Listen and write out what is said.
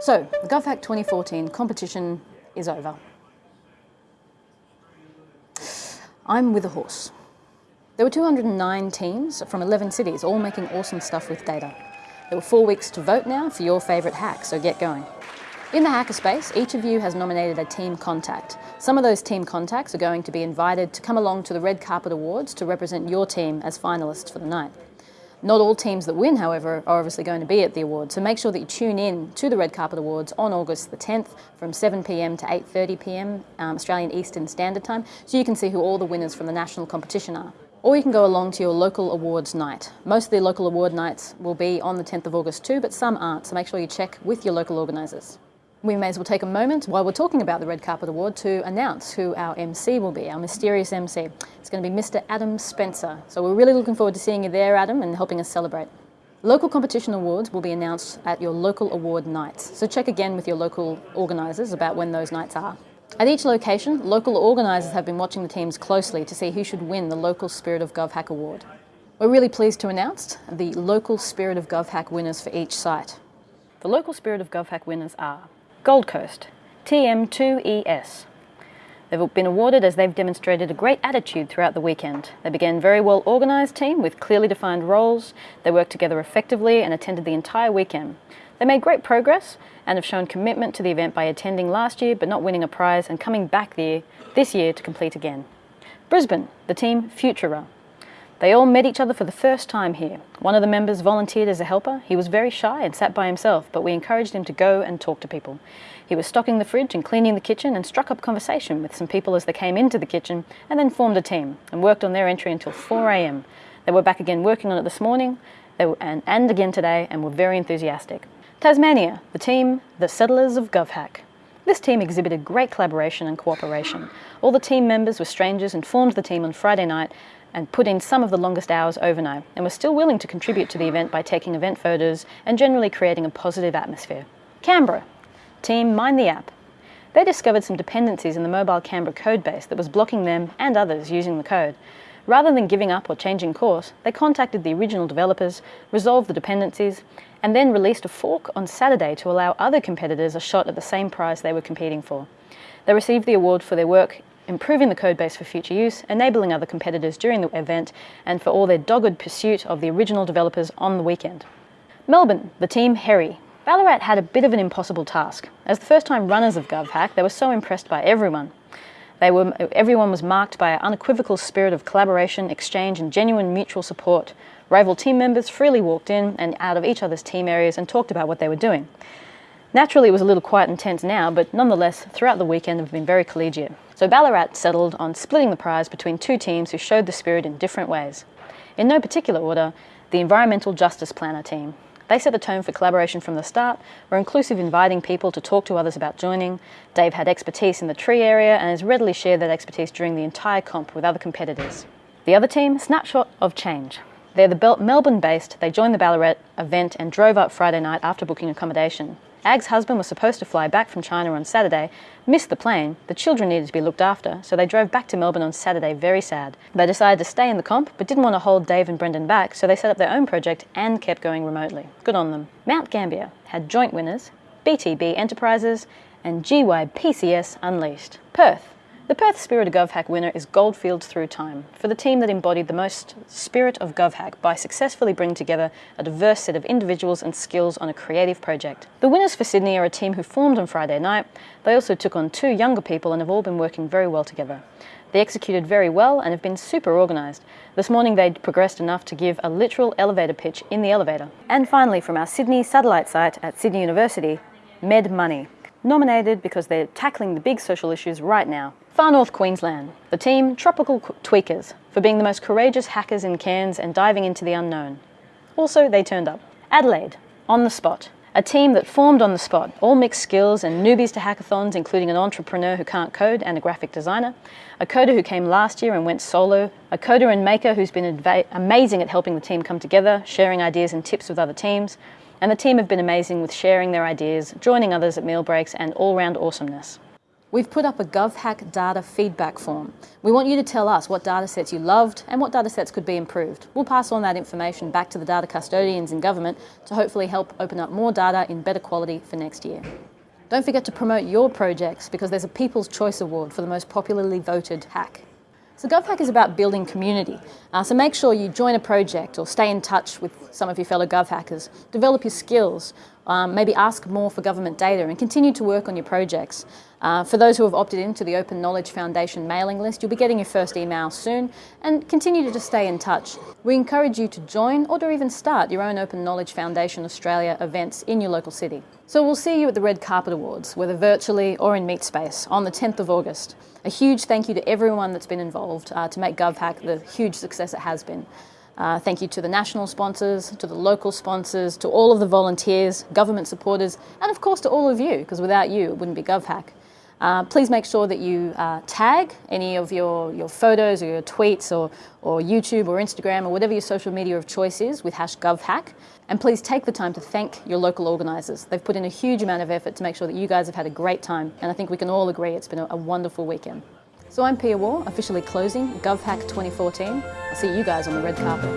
So, the GovHack 2014 competition is over. I'm with a horse. There were 209 teams from 11 cities, all making awesome stuff with data. There were four weeks to vote now for your favourite hack, so get going. In the hackerspace, each of you has nominated a team contact. Some of those team contacts are going to be invited to come along to the Red Carpet Awards to represent your team as finalists for the night. Not all teams that win, however, are obviously going to be at the awards, so make sure that you tune in to the Red Carpet Awards on August the 10th from 7pm to 8.30pm um, Australian Eastern Standard Time, so you can see who all the winners from the national competition are. Or you can go along to your local awards night. Most of the local award nights will be on the 10th of August too, but some aren't, so make sure you check with your local organisers. We may as well take a moment while we're talking about the Red Carpet Award to announce who our MC will be, our mysterious MC. It's going to be Mr. Adam Spencer. So we're really looking forward to seeing you there, Adam, and helping us celebrate. Local competition awards will be announced at your local award nights. So check again with your local organisers about when those nights are. At each location, local organisers have been watching the teams closely to see who should win the local Spirit of GovHack Award. We're really pleased to announce the local Spirit of GovHack winners for each site. The local Spirit of GovHack winners are Gold Coast, TM2ES. They've been awarded as they've demonstrated a great attitude throughout the weekend. They began a very well organised team with clearly defined roles. They worked together effectively and attended the entire weekend. They made great progress and have shown commitment to the event by attending last year but not winning a prize and coming back there this year to complete again. Brisbane, the team Futura. They all met each other for the first time here. One of the members volunteered as a helper. He was very shy and sat by himself, but we encouraged him to go and talk to people. He was stocking the fridge and cleaning the kitchen and struck up conversation with some people as they came into the kitchen and then formed a team and worked on their entry until 4am. They were back again working on it this morning were, and, and again today and were very enthusiastic. Tasmania, the team, the Settlers of GovHack. This team exhibited great collaboration and cooperation. All the team members were strangers and formed the team on Friday night and put in some of the longest hours overnight and were still willing to contribute to the event by taking event photos and generally creating a positive atmosphere. Canberra, team Mind the App. They discovered some dependencies in the mobile Canberra codebase that was blocking them and others using the code. Rather than giving up or changing course, they contacted the original developers, resolved the dependencies, and then released a fork on Saturday to allow other competitors a shot at the same prize they were competing for. They received the award for their work improving the codebase for future use, enabling other competitors during the event, and for all their dogged pursuit of the original developers on the weekend. Melbourne, the team Heri. Ballarat had a bit of an impossible task. As the first time runners of GovHack, they were so impressed by everyone. They were, everyone was marked by an unequivocal spirit of collaboration, exchange, and genuine mutual support. Rival team members freely walked in and out of each other's team areas and talked about what they were doing. Naturally, it was a little quiet and tense now, but nonetheless, throughout the weekend, have been very collegiate. So Ballarat settled on splitting the prize between two teams who showed the spirit in different ways. In no particular order, the Environmental Justice Planner team. They set the tone for collaboration from the start, were inclusive inviting people to talk to others about joining. Dave had expertise in the tree area and has readily shared that expertise during the entire comp with other competitors. The other team, Snapshot of Change. They're the Melbourne based, they joined the Ballarat event and drove up Friday night after booking accommodation. Ag's husband was supposed to fly back from China on Saturday, missed the plane, the children needed to be looked after, so they drove back to Melbourne on Saturday very sad. They decided to stay in the comp, but didn't want to hold Dave and Brendan back, so they set up their own project and kept going remotely. Good on them. Mount Gambier had joint winners, BTB Enterprises and GYPCS Unleashed. Perth the Perth Spirit of GovHack winner is Goldfields Through Time, for the team that embodied the most spirit of GovHack by successfully bringing together a diverse set of individuals and skills on a creative project. The winners for Sydney are a team who formed on Friday night. They also took on two younger people and have all been working very well together. They executed very well and have been super organised. This morning they'd progressed enough to give a literal elevator pitch in the elevator. And finally, from our Sydney satellite site at Sydney University, Med Money nominated because they're tackling the big social issues right now. Far North Queensland, the team Tropical Tweakers, for being the most courageous hackers in Cairns and diving into the unknown. Also, they turned up. Adelaide, On the Spot, a team that formed on the spot, all mixed skills and newbies to hackathons, including an entrepreneur who can't code and a graphic designer, a coder who came last year and went solo, a coder and maker who's been amazing at helping the team come together, sharing ideas and tips with other teams, and the team have been amazing with sharing their ideas, joining others at meal breaks, and all round awesomeness. We've put up a GovHack data feedback form. We want you to tell us what data sets you loved and what data sets could be improved. We'll pass on that information back to the data custodians in government to hopefully help open up more data in better quality for next year. Don't forget to promote your projects because there's a People's Choice Award for the most popularly voted hack. So GovHack is about building community. Uh, so make sure you join a project or stay in touch with some of your fellow GovHackers. Develop your skills, um, maybe ask more for government data and continue to work on your projects. Uh, for those who have opted into the Open Knowledge Foundation mailing list, you'll be getting your first email soon and continue to just stay in touch. We encourage you to join or to even start your own Open Knowledge Foundation Australia events in your local city. So we'll see you at the Red Carpet Awards, whether virtually or in Meet Space, on the 10th of August. A huge thank you to everyone that's been involved uh, to make GovHack the huge success it has been. Uh, thank you to the national sponsors, to the local sponsors, to all of the volunteers, government supporters, and of course to all of you, because without you it wouldn't be GovHack. Uh, please make sure that you uh, tag any of your, your photos or your tweets or, or YouTube or Instagram or whatever your social media of choice is with hash GovHack. And please take the time to thank your local organisers. They've put in a huge amount of effort to make sure that you guys have had a great time. And I think we can all agree it's been a, a wonderful weekend. So I'm Pia Waugh, officially closing GovHack 2014. I'll see you guys on the red carpet.